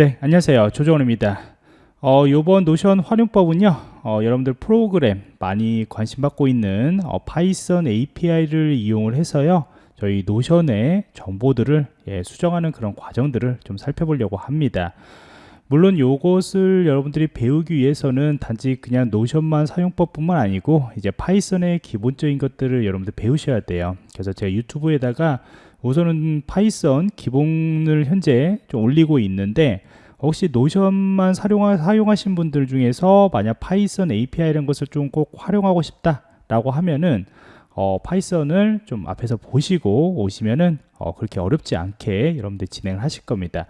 네, 안녕하세요. 조정원입니다. 어, 요번 Notion 활용법은요, 어, 여러분들 프로그램 많이 관심 받고 있는 어, Python API를 이용을 해서요, 저희 Notion의 정보들을 예, 수정하는 그런 과정들을 좀 살펴보려고 합니다. 물론 요것을 여러분들이 배우기 위해서는 단지 그냥 Notion만 사용법뿐만 아니고 이제 Python의 기본적인 것들을 여러분들 배우셔야 돼요. 그래서 제가 유튜브에다가 우선은 Python 기본을 현재 좀 올리고 있는데 혹시 Notion만 사용하, 사용하신 분들 중에서 만약 Python API 이런 것을 좀 꼭 활용하고 싶다 라고 하면은 어, Python을 좀 앞에서 보시고 오시면은 어, 그렇게 어렵지 않게 여러분들 진행을 하실 겁니다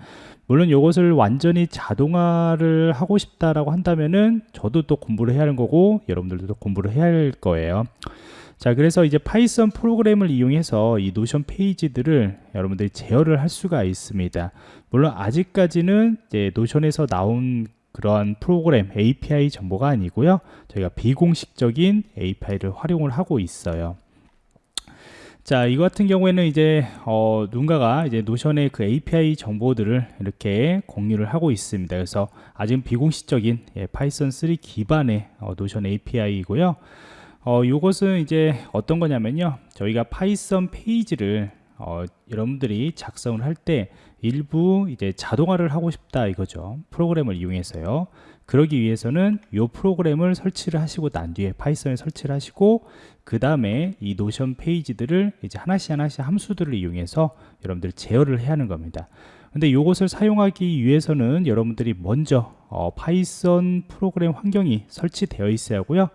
물론 이것을 완전히 자동화를 하고 싶다라고 한다면은 저도 또 공부를 해야 하는 거고 여러분들도 또 공부를 해야 할 거예요. 자 그래서 이제 파이썬 프로그램을 이용해서 이 노션 페이지들을 여러분들이 제어를 할 수가 있습니다. 물론 아직까지는 이제 노션에서 나온 그러한 프로그램 API 정보가 아니고요. 저희가 비공식적인 API를 활용을 하고 있어요 자, 이거 같은 경우에는 이제 어, 누군가가 이제 노션의 그 API 정보들을 이렇게 공유를 하고 있습니다. 그래서 아직 비공식적인 예, 파이썬 3 기반의 어, 노션 API이고요. 어, 이것은 이제 어떤 거냐면요 저희가 파이썬 페이지를 어, 여러분들이 작성을 할 때 일부 이제 자동화를 하고 싶다 이거죠 프로그램을 이용해서요 그러기 위해서는 이 프로그램을 설치를 하시고 난 뒤에 파이썬에 설치를 하시고 그 다음에 이 노션 페이지들을 이제 하나씩 하나씩 함수들을 이용해서 여러분들 제어를 해야 하는 겁니다. 근데 이것을 사용하기 위해서는 여러분들이 먼저 어, 파이썬 프로그램 환경이 설치되어 있어야 하고요.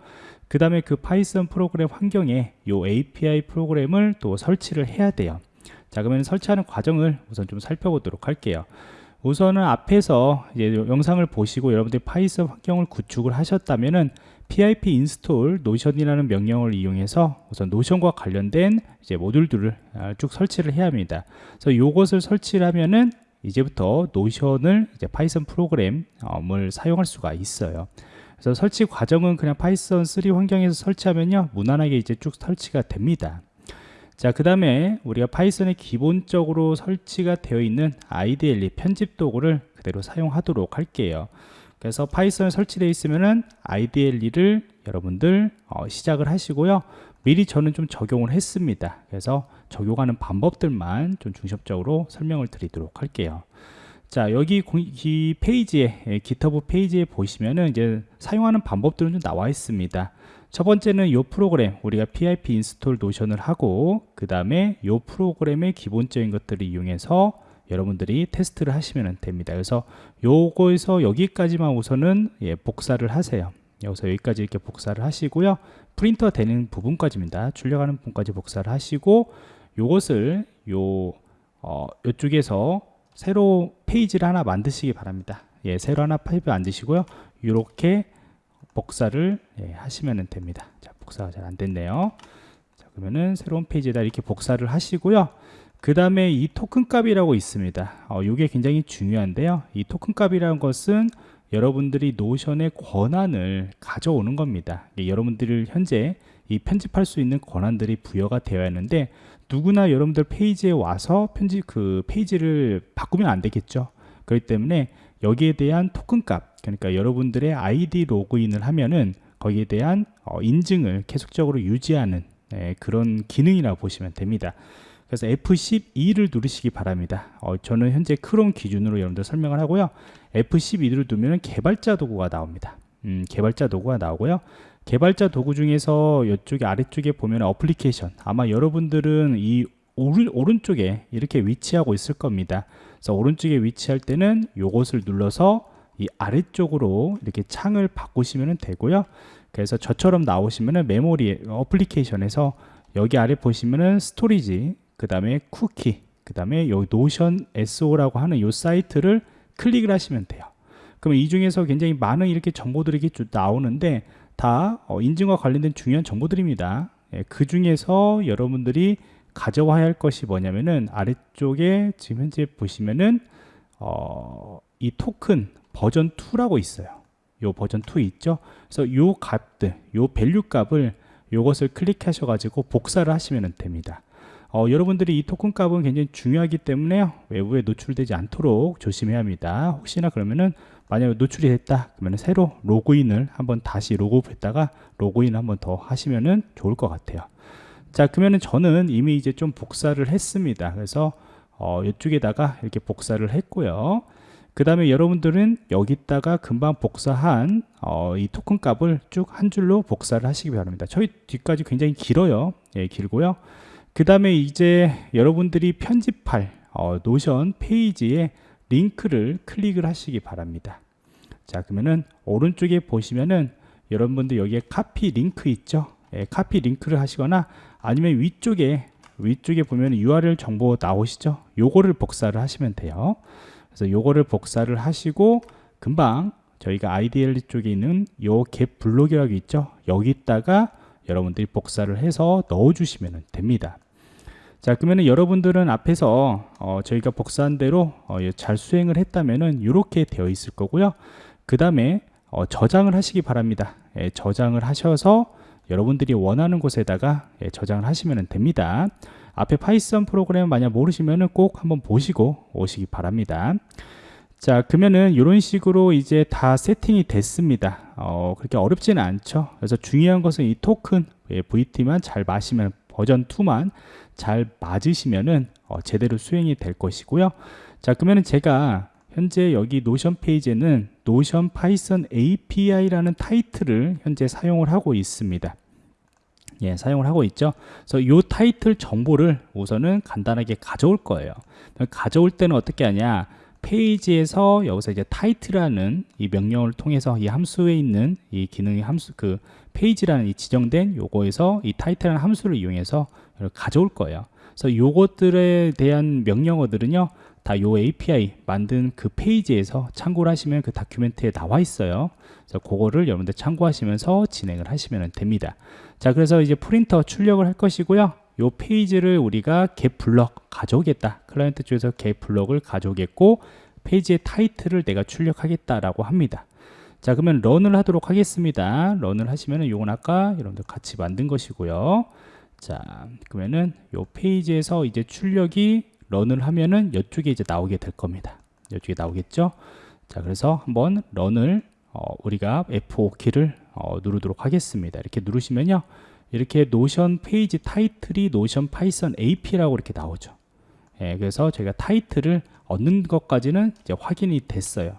그 다음에 그 파이썬 프로그램 환경에 이 API 프로그램을 또 설치를 해야 돼요. 자 그러면 설치하는 과정을 우선 좀 살펴보도록 할게요 우선은 앞에서 영상을 보시고 여러분들이 파이썬 환경을 구축을 하셨다면은 pip install notion이라는 명령을 이용해서 우선 노션과 관련된 이제 모듈들을 아, 쭉 설치를 해야 합니다. 그래서 이것을 설치를 하면은 이제부터 노션을 이제 파이썬 프로그램을 사용할 수가 있어요. 그래서 설치 과정은 그냥 파이썬 3 환경에서 설치하면요 무난하게 이제 쭉 설치가 됩니다 자 그 다음에 우리가 파이썬에 기본적으로 설치가 되어 있는 IDLE 편집 도구를 그대로 사용하도록 할게요. 그래서 파이썬에 설치되어 있으면은 IDLE를 여러분들 어, 시작을 하시고요. 미리 저는 좀 적용을 했습니다. 그래서 적용하는 방법들만 좀 중심적으로 설명을 드리도록 할게요. 자 여기 이 페이지에 예, GitHub 페이지에 보시면은 이제 사용하는 방법들은 좀 나와 있습니다 첫 번째는 이 프로그램 우리가 pip 인스톨 노션을 하고 그 다음에 이 프로그램의 기본적인 것들을 이용해서 여러분들이 테스트를 하시면 됩니다. 그래서 요거에서 여기까지만 우선은 예, 복사를 하세요. 여기서 여기까지 이렇게 복사를 하시고요. 프린터 되는 부분까지입니다. 출력하는 부분까지 복사를 하시고 요것을 요 어, 요쪽에서 새로 페이지를 하나 만드시기 바랍니다. 예, 새로 하나 파일 만드시고요. 이렇게 복사를 예, 하시면 됩니다. 자 복사가 잘 안 됐네요. 자 그러면은 새로운 페이지에다 이렇게 복사를 하시고요. 그 다음에 이 토큰 값이라고 있습니다. 어, 이게 굉장히 중요한데요. 이 토큰 값이라는 것은 여러분들이 노션의 권한을 가져오는 겁니다. 예, 여러분들 현재 이 편집할 수 있는 권한들이 부여가 되어야 하는데 누구나 여러분들 페이지에 와서 편집 그 페이지를 바꾸면 안 되겠죠. 그렇기 때문에 여기에 대한 토큰 값 그러니까 여러분들의 아이디 로그인을 하면은 거기에 대한 어, 인증을 계속적으로 유지하는 네, 그런 기능이라고 보시면 됩니다. 그래서 F12를 누르시기 바랍니다. 어, 저는 현재 크롬 기준으로 여러분들 설명을 하고요. F12를 누르면 개발자 도구가 나옵니다. 음, 개발자 도구가 나오고요. 개발자 도구 중에서 이쪽에 아래쪽에 보면 어플리케이션. 아마 여러분들은 이 오른, 오른쪽에 이렇게 위치하고 있을 겁니다. 그래서 오른쪽에 위치할 때는 이것을 눌러서 이 아래쪽으로 이렇게 창을 바꾸시면 되고요. 그래서 저처럼 나오시면은 메모리 application에서 여기 아래 보시면은 storage 그 다음에 쿠키 그 다음에 여기 notion.so라고 하는 이 사이트를 클릭을 하시면 돼요. 그러면 이 중에서 굉장히 많은 이렇게 정보들이 이렇게 나오는데 다 어, 인증과 관련된 중요한 정보들입니다. 예, 그 중에서 여러분들이 가져와야 할 것이 뭐냐면은 아래쪽에 지금 현재 보시면은 어, 이 토큰 버전 2라고 있어요 요 버전 2 있죠 그래서 요 값들 요 value 값을 요것을 클릭하셔 가지고 복사를 하시면 됩니다 어, 여러분들이 이 토큰 값은 굉장히 중요하기 때문에 외부에 노출되지 않도록 조심해야 합니다. 혹시나 그러면은 만약에 노출이 됐다 그러면 새로 로그인을 한번 다시 로그아웃했다가 로그인 한번 더 하시면은 좋을 것 같아요. 자 그러면은 저는 이미 이제 좀 복사를 했습니다. 그래서 어, 이쪽에다가 이렇게 복사를 했고요. 그 다음에 여러분들은 여기다가 금방 복사한 어, 이 토큰 값을 쭉 한 줄로 복사를 하시기 바랍니다. 저기 뒤까지 굉장히 길어요. 예, 길고요. 그 다음에 이제 여러분들이 편집할 어, 노션 페이지에 링크를 클릭을 하시기 바랍니다. 자 그러면은 오른쪽에 보시면은 여러분들 여기에 카피 링크 있죠? 예, 카피 링크를 하시거나 아니면 위쪽에 위쪽에 보면 URL 정보 나오시죠? 요거를 복사를 하시면 돼요. 그래서 요거를 복사를 하시고 금방 저희가 IDL 쪽에 있는 요 갭 블록이라고 있죠 여기다가 여러분들이 복사를 해서 넣어 주시면 됩니다 자 그러면 여러분들은 앞에서 어, 저희가 복사한 대로 어, 잘 수행을 했다면은 이렇게 되어 있을 거고요 그 다음에 어, 저장을 하시기 바랍니다 예, 저장을 하셔서 여러분들이 원하는 곳에다가 예, 저장을 하시면 됩니다. 앞에 파이썬 프로그램 만약 모르시면은 꼭 한번 보시고 오시기 바랍니다. 자 그러면은 이런 식으로 이제 다 세팅이 됐습니다. 어, 그렇게 어렵지는 않죠. 그래서 중요한 것은 이 토큰 예, V2만 잘 맞으시면 버전 2만 잘 맞으시면은 어, 제대로 수행이 될 것이고요. 자 그러면은 제가 현재 여기 노션 페이지에는 노션 파이썬 API라는 타이틀을 현재 사용을 하고 있습니다 예, 사용을 하고 있죠. 그래서 이 타이틀 정보를 우선은 간단하게 가져올 거예요. 가져올 때는 어떻게 하냐? 페이지에서 여기서 이제 타이틀이라는 이 명령을 통해서 이 함수에 있는 이 기능의 함수 그 페이지라는 이 지정된 요거에서 이 타이틀이라는 함수를 이용해서 가져올 거예요. 그래서 요것들에 대한 명령어들은요. 다 요 API 만든 그 페이지에서 참고를 하시면 그 document에 나와 있어요. 그래서 그거를 여러분들 참고하시면서 진행을 하시면 됩니다. 자 그래서 이제 프린터 출력을 할 것이고요. 요 페이지를 우리가 get block 가져오겠다. 클라이언트 쪽에서 get 블럭을 가져오겠고 페이지의 타이틀을 내가 출력하겠다라고 합니다. 자 그러면 run을 하도록 하겠습니다. run을 하시면은 요건 아까 여러분들 같이 만든 것이고요. 자 그러면은 요 페이지에서 이제 출력이 run을 하면은 이쪽에 이제 나오게 될 겁니다 이쪽에 나오겠죠 자 그래서 한번 run을 어, 우리가 F5 키를 어, 누르도록 하겠습니다. 이렇게 누르시면요. 이렇게 노션 페이지 타이틀이 Notion Python API라고 이렇게 나오죠. 예, 그래서 저희가 타이틀을 얻는 것까지는 이제 확인이 됐어요.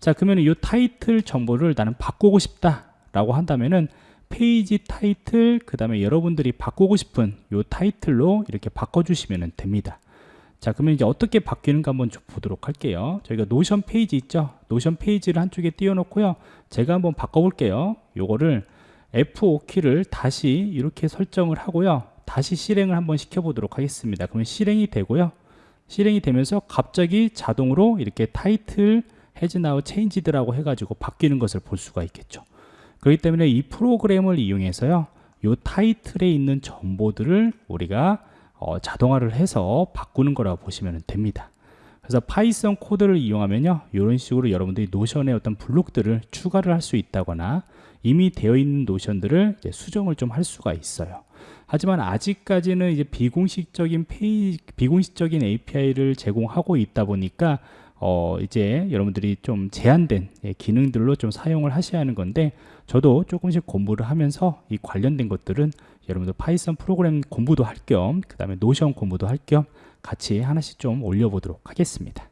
자, 그러면 이 타이틀 정보를 나는 바꾸고 싶다라고 한다면은 페이지 타이틀, 그 다음에 여러분들이 바꾸고 싶은 이 타이틀로 이렇게 바꿔주시면 됩니다. 자 그러면 이제 어떻게 바뀌는가 한번 좀 보도록 할게요. 저희가 노션 페이지 있죠? 노션 페이지를 한쪽에 띄워 놓고요. 제가 한번 바꿔 볼게요. 요거를 F5키를 다시 이렇게 설정을 하고요. 다시 실행을 한번 시켜 보도록 하겠습니다. 그러면 실행이 되고요. 실행이 되면서 갑자기 자동으로 이렇게 title has now changed라고 해가지고 바뀌는 것을 볼 수가 있겠죠. 그렇기 때문에 이 프로그램을 이용해서요 요 타이틀에 있는 정보들을 우리가 어, 자동화를 해서 바꾸는 거라고 보시면 됩니다. 그래서 파이썬 코드를 이용하면요 이런 식으로 여러분들이 노션의 어떤 블록들을 추가를 할 수 있다거나 이미 되어 있는 노션들을 수정을 좀 할 수가 있어요 하지만 아직까지는 이제 비공식적인 페이 비공식적인 API를 제공하고 있다 보니까 어 이제 여러분들이 좀 제한된 예, 기능들로 좀 사용을 하셔야 하는 건데 저도 조금씩 공부를 하면서 이 관련된 것들은 여러분들 파이썬 프로그램 공부도 할 겸 그 다음에 노션 공부도 할 겸 같이 하나씩 좀 올려보도록 하겠습니다